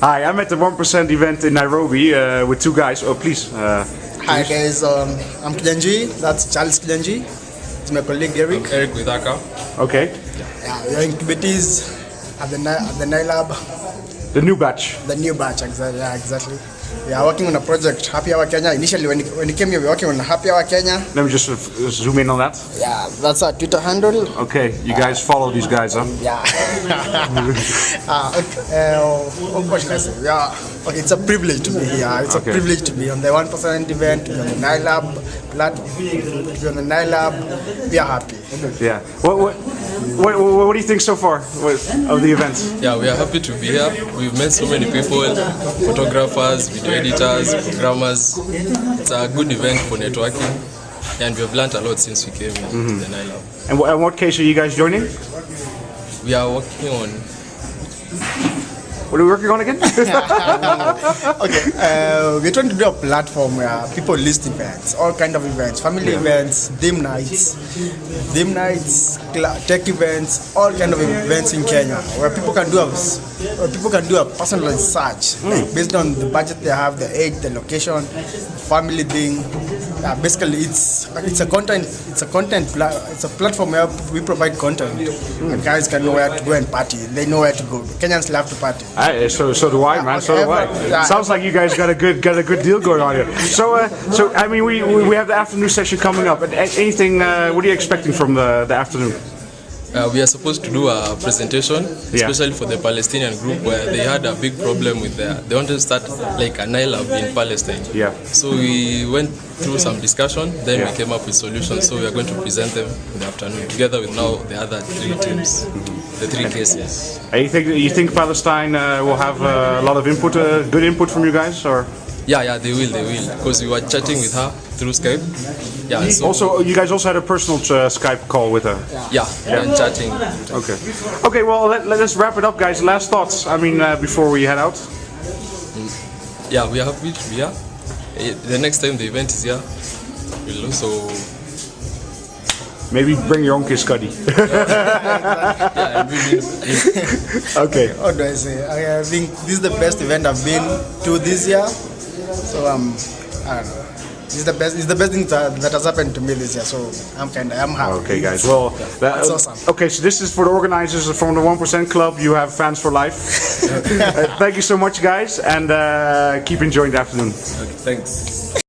Hi, I'm at the 1% event in Nairobi uh, with two guys. Oh, please. Uh, Hi guys, um, I'm Kilenji. That's Charles Kilenji. It's my colleague Eric. Eric Withaka. okay. Yeah, we are incubatees at the Ni- at the Nailab, The new batch. the new batch. Exactly. Yeah, exactly. We are working on a project, Happy Hour Kenya. Initially, when when we came here, we were working on Happy Hour Kenya. Let me just uh, f- zoom in on that. Yeah, that's our Twitter handle. Okay, you guys follow these guys, huh? Yeah. uh, okay, uh, what should I say? Yeah. Okay, it's a privilege to be here. It's Okay. a privilege to be on the one percent event, to be on the Nailab platform, to be on the Nailab. We are happy. Yeah. What, what, what, what, what do you think so far with, of the event? Yeah, we are happy to be here. We've met so many people, photographers, video editors, programmers. It's a good event for networking. And we've learned a lot since we came here mm-hmm. to the. And, and what case are you guys joining? We are working on What are we working on again? Okay, uh, we're trying to do a platform where people list events, all kind of events, family events, dim nights, dim nights, tech events, all kind of events in Kenya, where people can do a, where people can do a personalized search, like based on the budget they have, the age, the location, family thing. Yeah, basically, it's it's a content it's a content it's a platform where we provide content, and guys can know where to go and party. They know where to go. Kenyans love to party. I, so so do I, man. So do I. Sounds like you guys got a good got a good deal going on here. So uh, so I mean we, we we have the afternoon session coming up. And anything? Uh, what are you expecting from the the afternoon? Uh, we are supposed to do a presentation, Yeah. especially for the Palestinian group, where they had a big problem with their. They wanted to start like a Nailab in Palestine. Yeah. So we went through some discussion, then Yeah. we came up with solutions. So we are going to present them in the afternoon, together with now the other three teams, the three cases. And you think you think Palestine uh, will have uh, a lot of input, uh, good input from you guys, or Yeah, yeah, they will, they will, because we were chatting with her through Skype. Yeah, so also you guys also had a personal uh, Skype call with her. yeah, Yeah. And chatting. Okay. Okay. Well, let, let us wrap it up, guys. Last thoughts. I mean, uh, before we head out. Yeah, we are happy to be here. Eh, The next time the event is here, we'll also Maybe bring your own kiss cuddy. yeah, and we will, okay. How do I say? I, I think this is the best event I've been to this year. So um, I don't know. This is the best. It's the best thing that, that has happened to me this year. So I'm kind of I'm happy. Okay, guys. Well, that- That's awesome. Okay, so this is for the organizers from the One Percent Club. You have fans for life. Uh, thank you so much, guys, and uh, keep enjoying the afternoon. okay, thanks.